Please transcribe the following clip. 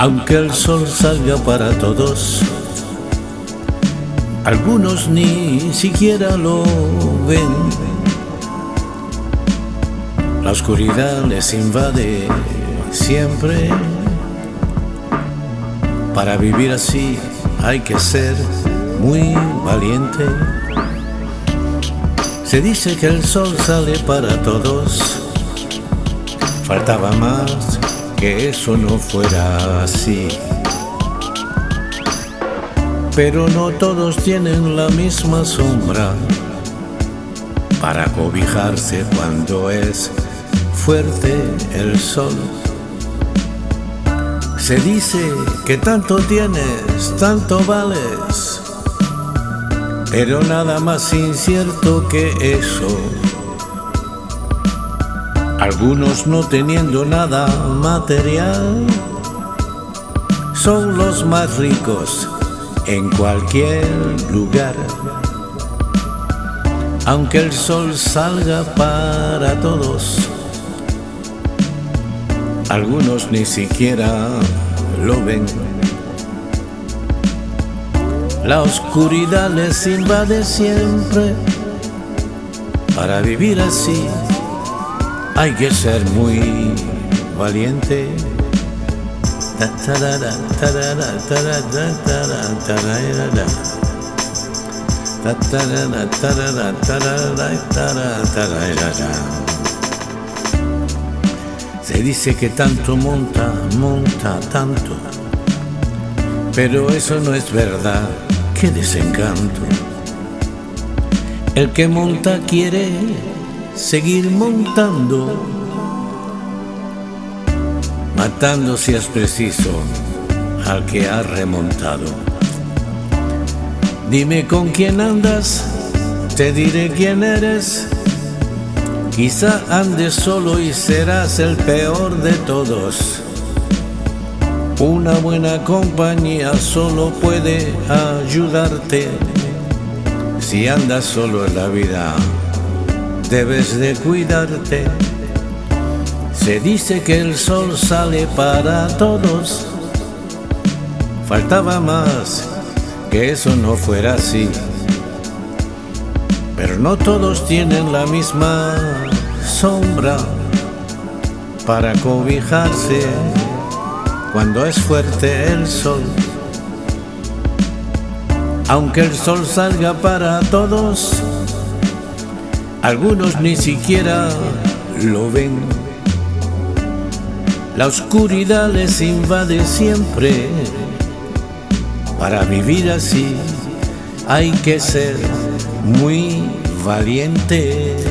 Aunque el sol salga para todos, algunos ni siquiera lo ven. La oscuridad les invade siempre. Para vivir así hay que ser muy valiente. Se dice que el sol sale para todos. Faltaba más que eso no fuera así. Pero no todos tienen la misma sombra para cobijarse cuando es fuerte el sol. Se dice que tanto tienes, tanto vales, pero nada más incierto que eso. Algunos no teniendo nada material son los más ricos en cualquier lugar. Aunque el sol salga para todos, algunos ni siquiera lo ven. La oscuridad les invade siempre. Para vivir así hay que ser muy valiente. Se dice que tanto monta, monta tanto, pero eso no es verdad, qué desencanto. El que monta quiere seguir montando, matando si es preciso al que ha remontado. Dime con quién andas, te diré quién eres. Quizá andes solo y serás el peor de todos. Una buena compañía solo puede ayudarte. Si andas solo en la vida, debes de cuidarte. Se dice que el sol sale para todos. Faltaba más que eso no fuera así. Pero no todos tienen la misma sombra para cobijarse cuando es fuerte el sol. Aunque el sol salga para todos, algunos ni siquiera lo ven. La oscuridad les invade siempre. Para vivir así hay que ser muy valiente.